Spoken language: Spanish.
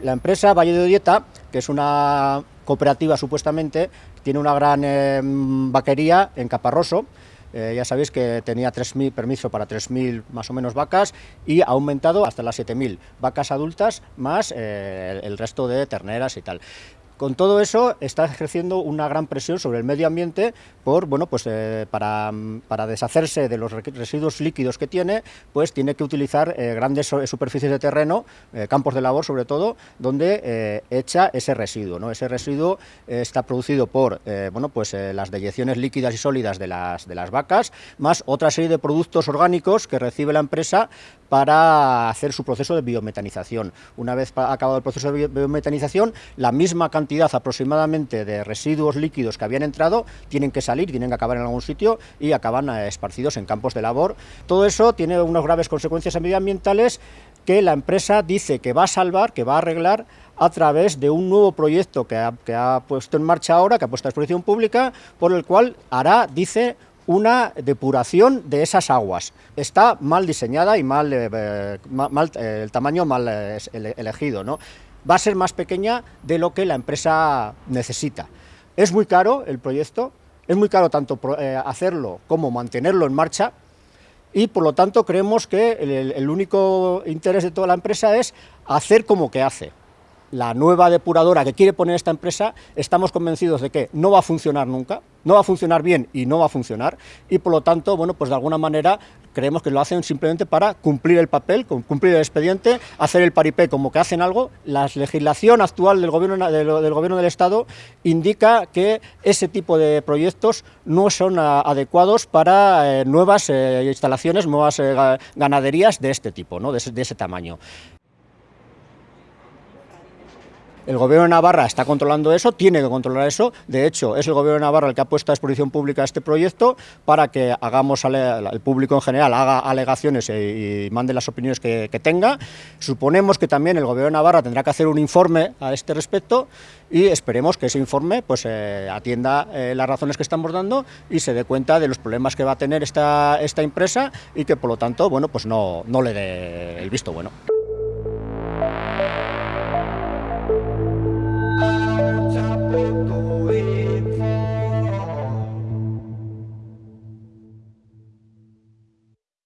La empresa Valle de Dieta, que es una cooperativa supuestamente, tiene una gran eh, vaquería en Caparroso, eh, ya sabéis que tenía 3.000, permiso para 3.000 más o menos vacas y ha aumentado hasta las 7.000 vacas adultas más eh, el resto de terneras y tal. Con todo eso está ejerciendo una gran presión sobre el medio ambiente por, bueno, pues, eh, para, para, deshacerse de los residuos líquidos que tiene, pues tiene que utilizar eh, grandes superficies de terreno, eh, campos de labor sobre todo, donde echa ese residuo. ¿no? Ese residuo está producido por bueno, pues, las deyecciones líquidas y sólidas de las, de las vacas, más otra serie de productos orgánicos que recibe la empresa para hacer su proceso de biometanización. Una vez acabado el proceso de biometanización, la misma cantidad aproximadamente de residuos líquidos que habían entrado tienen que salir, tienen que acabar en algún sitio y acaban eh, esparcidos en campos de labor. Todo eso tiene unas graves consecuencias medioambientales que la empresa dice que va a salvar, que va a arreglar a través de un nuevo proyecto que ha, puesto en marcha ahora, que ha puesto a exposición pública, por el cual hará, dice, una depuración de esas aguas. Está mal diseñada y mal, eh, eh, mal el tamaño mal elegido. ¿no? Va a ser más pequeña de lo que la empresa necesita. Es muy caro el proyecto, es muy caro tanto eh, hacerlo como mantenerlo en marcha y por lo tanto creemos que el único interés de toda la empresa es hacer como que hace la nueva depuradora que quiere poner esta empresa, estamos convencidos de que no va a funcionar nunca, no va a funcionar bien y no va a funcionar, y por lo tanto, bueno, pues de alguna manera creemos que lo hacen simplemente para cumplir el papel, cumplir el expediente, hacer el paripé como que hacen algo. La legislación actual del gobierno, del, gobierno del Estado indica que ese tipo de proyectos no son adecuados para eh, nuevas eh, instalaciones, nuevas eh, ganaderías de este tipo, ¿no? de ese tamaño. El gobierno de Navarra está controlando eso, tiene que controlar eso, de hecho es el gobierno de Navarra el que ha puesto a exposición pública este proyecto para que hagamos, el público en general haga alegaciones y, mande las opiniones que, tenga. Suponemos que también el gobierno de Navarra tendrá que hacer un informe a este respecto y esperemos que ese informe pues, eh, atienda eh, las razones que estamos dando y se dé cuenta de los problemas que va a tener esta, esta empresa y que por lo tanto bueno, pues no, no le dé el visto bueno.